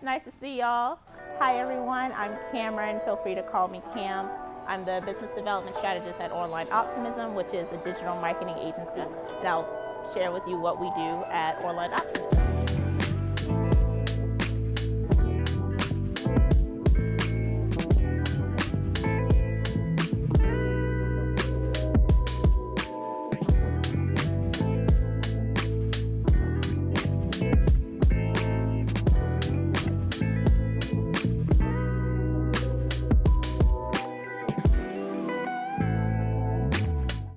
It's nice to see y'all. Hi everyone, I'm Cameron. Feel free to call me Cam. I'm the business development strategist at Online Optimism, which is a digital marketing agency, and I'll share with you what we do at Online Optimism.